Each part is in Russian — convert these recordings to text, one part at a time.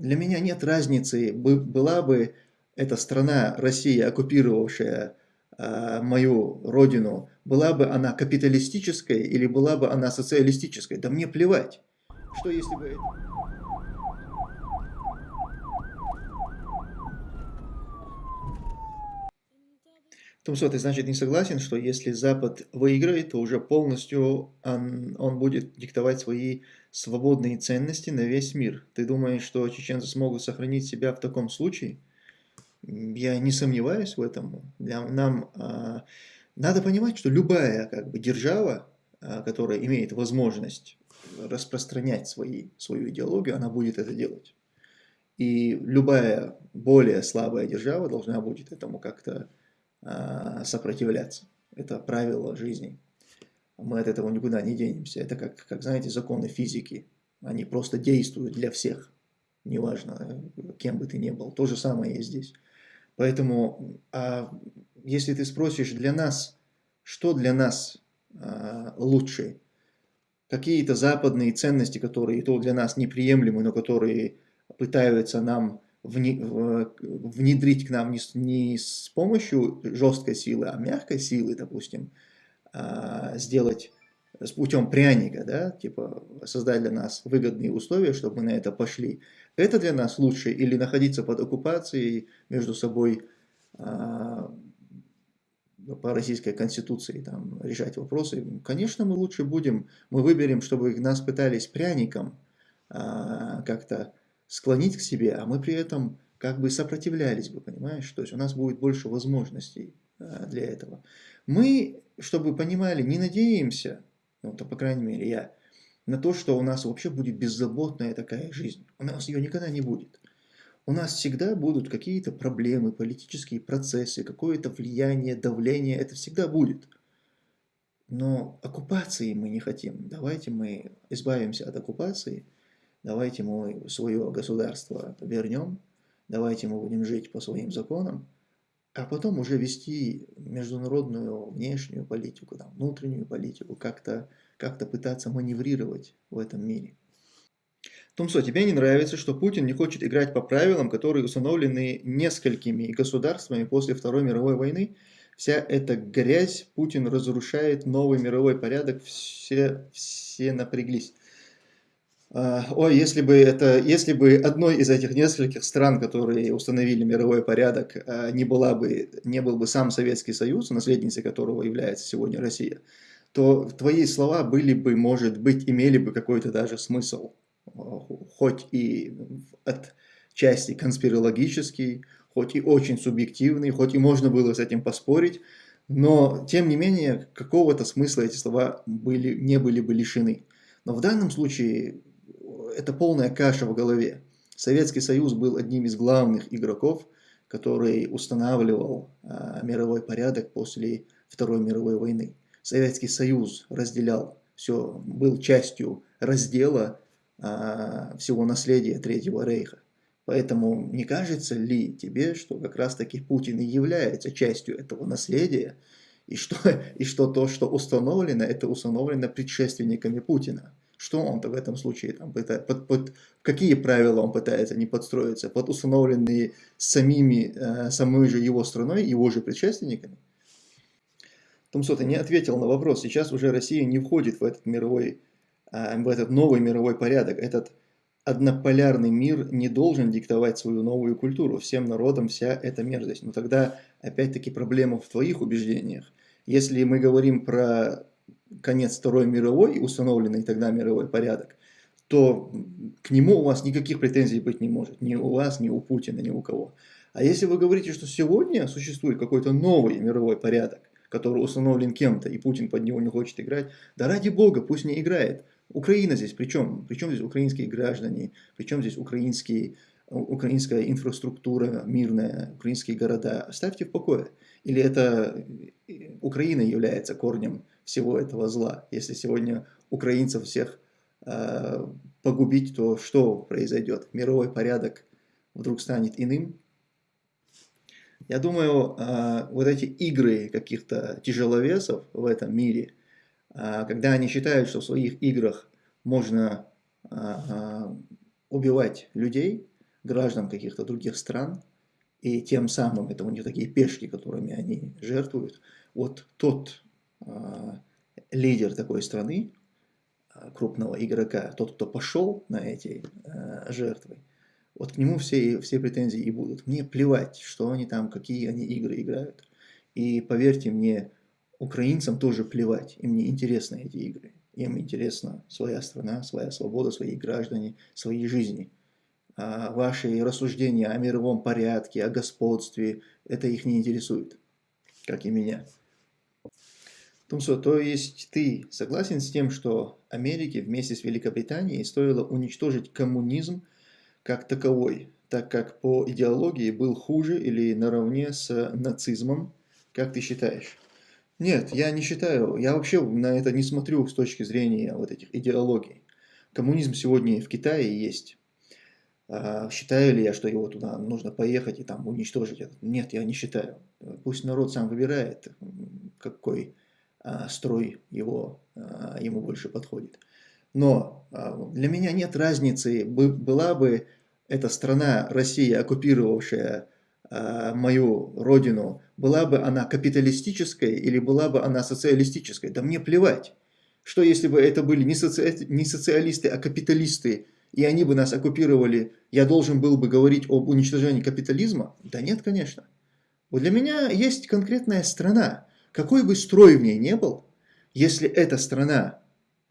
для меня нет разницы, была бы эта страна, Россия, оккупировавшая э, мою родину, была бы она капиталистической или была бы она социалистической, да мне плевать. Что если бы... Тумсо, ты значит не согласен, что если Запад выиграет, то уже полностью он, он будет диктовать свои свободные ценности на весь мир. Ты думаешь, что чеченцы смогут сохранить себя в таком случае? Я не сомневаюсь в этом. Для, нам а, надо понимать, что любая как бы, держава, а, которая имеет возможность распространять свои, свою идеологию, она будет это делать. И любая более слабая держава должна будет этому как-то сопротивляться. Это правило жизни. Мы от этого никуда не денемся. Это как, как, знаете, законы физики. Они просто действуют для всех. Неважно, кем бы ты ни был. То же самое и здесь. Поэтому, а если ты спросишь для нас, что для нас а, лучше, какие-то западные ценности, которые то для нас неприемлемы, но которые пытаются нам внедрить к нам не, не с помощью жесткой силы, а мягкой силы, допустим, а, сделать с путем пряника, да, типа создать для нас выгодные условия, чтобы мы на это пошли. Это для нас лучше или находиться под оккупацией между собой а, по российской конституции там, решать вопросы. Конечно, мы лучше будем, мы выберем, чтобы нас пытались пряником а, как-то склонить к себе, а мы при этом как бы сопротивлялись бы, понимаешь? То есть у нас будет больше возможностей а, для этого. Мы, чтобы понимали, не надеемся, ну, то, по крайней мере, я, на то, что у нас вообще будет беззаботная такая жизнь. У нас ее никогда не будет. У нас всегда будут какие-то проблемы, политические процессы, какое-то влияние, давление, это всегда будет. Но оккупации мы не хотим. Давайте мы избавимся от оккупации – давайте мы свое государство вернем, давайте мы будем жить по своим законам, а потом уже вести международную внешнюю политику, там, внутреннюю политику, как-то как, -то, пытаться маневрировать в этом мире. Тумсо, тебе не нравится, что Путин не хочет играть по правилам, которые установлены несколькими государствами после Второй мировой войны? Вся эта грязь, Путин разрушает новый мировой порядок, все, все напряглись. А, ой, если бы, это, если бы одной из этих нескольких стран, которые установили мировой порядок, а, не, была бы, не был бы сам Советский Союз, наследницей которого является сегодня Россия, то твои слова были бы, может быть, имели бы какой-то даже смысл, хоть и от части конспирологический, хоть и очень субъективный, хоть и можно было с этим поспорить, но, тем не менее, какого-то смысла эти слова были, не были бы лишены. Но в данном случае это полная каша в голове. Советский Союз был одним из главных игроков, который устанавливал а, мировой порядок после Второй мировой войны. Советский Союз разделял все, был частью раздела а, всего наследия Третьего Рейха. Поэтому не кажется ли тебе, что как раз таки Путин и является частью этого наследия, и что, и что то, что установлено, это установлено предшественниками Путина? Что он-то в этом случае там пытается, под, под какие правила он пытается не подстроиться, под установленные самими, э, самой же его страной, его же предшественниками? Томсо, не ответил на вопрос. Сейчас уже Россия не входит в этот мировой, э, в этот новый мировой порядок. Этот однополярный мир не должен диктовать свою новую культуру. Всем народам вся эта мерзость. Но тогда опять-таки проблема в твоих убеждениях. Если мы говорим про конец Второй мировой установленный тогда мировой порядок, то к нему у вас никаких претензий быть не может. Ни у вас, ни у Путина, ни у кого. А если вы говорите, что сегодня существует какой-то новый мировой порядок, который установлен кем-то, и Путин под него не хочет играть, да ради бога, пусть не играет. Украина здесь при чем? Причем здесь украинские граждане, причем здесь украинские, украинская инфраструктура мирная, украинские города. Оставьте в покое. Или это Украина является корнем всего этого зла. Если сегодня украинцев всех э, погубить, то что произойдет? Мировой порядок вдруг станет иным? Я думаю, э, вот эти игры каких-то тяжеловесов в этом мире, э, когда они считают, что в своих играх можно э, убивать людей, граждан каких-то других стран, и тем самым это у них такие пешки, которыми они жертвуют. Вот тот а, лидер такой страны, а, крупного игрока, тот, кто пошел на эти а, жертвы, вот к нему все, все претензии и будут. Мне плевать, что они там, какие они игры играют. И поверьте мне, украинцам тоже плевать, им не интересны эти игры. Им интересна своя страна, своя свобода, свои граждане, свои жизни. А ваши рассуждения о мировом порядке, о господстве, это их не интересует, как и меня. Тумсо, то есть ты согласен с тем, что Америке вместе с Великобританией стоило уничтожить коммунизм как таковой, так как по идеологии был хуже или наравне с нацизмом, как ты считаешь? Нет, я не считаю, я вообще на это не смотрю с точки зрения вот этих идеологий. Коммунизм сегодня в Китае есть. А, считаю ли я, что его туда нужно поехать и там уничтожить? Нет, я не считаю. Пусть народ сам выбирает, какой а, строй его, ему больше подходит. Но для меня нет разницы, была бы эта страна, Россия, оккупировавшая Э, мою родину, была бы она капиталистической или была бы она социалистической, да мне плевать. Что если бы это были не, не социалисты, а капиталисты, и они бы нас оккупировали, я должен был бы говорить об уничтожении капитализма? Да нет, конечно. Вот для меня есть конкретная страна. Какой бы строй в ней не был, если эта страна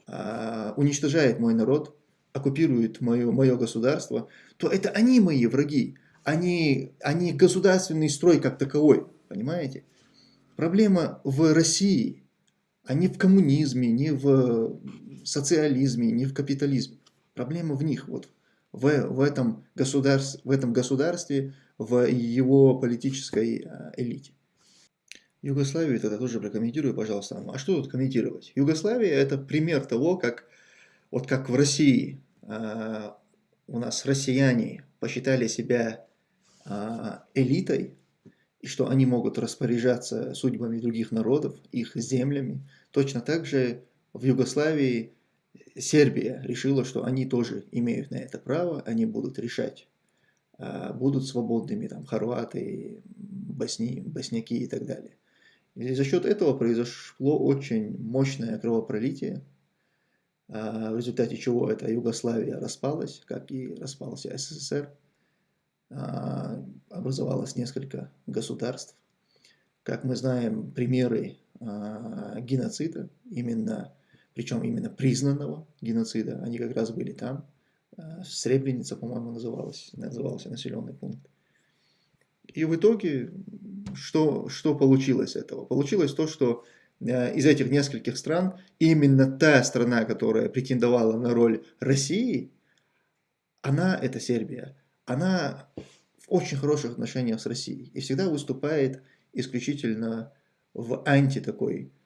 а, уничтожает мой народ, оккупирует мое, мое государство, то это они мои враги а не государственный строй как таковой. Понимаете? Проблема в России, а не в коммунизме, не в социализме, не в капитализме. Проблема в них, вот в, в, этом, государстве, в этом государстве, в его политической а, элите. Югославию тогда тоже прокомментирую, пожалуйста. А что тут комментировать? Югославия это пример того, как, вот как в России э, у нас россияне посчитали себя а, элитой, и что они могут распоряжаться судьбами других народов, их землями. Точно так же в Югославии Сербия решила, что они тоже имеют на это право, они будут решать, а, будут свободными там хорваты, босни, босняки и так далее. И за счет этого произошло очень мощное кровопролитие, а, в результате чего эта Югославия распалась, как и распался СССР. А, образовалось несколько государств. Как мы знаем, примеры геноцида, именно, причем именно признанного геноцида, они как раз были там. А, Сребреница, по-моему, называлась, назывался населенный пункт. И в итоге, что, что получилось этого? Получилось то, что из этих нескольких стран именно та страна, которая претендовала на роль России, она, это Сербия, она в очень хороших отношениях с Россией и всегда выступает исключительно в анти такой а,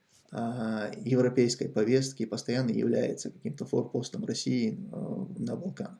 европейской повестке и постоянно является каким-то форпостом России а, на Балканах.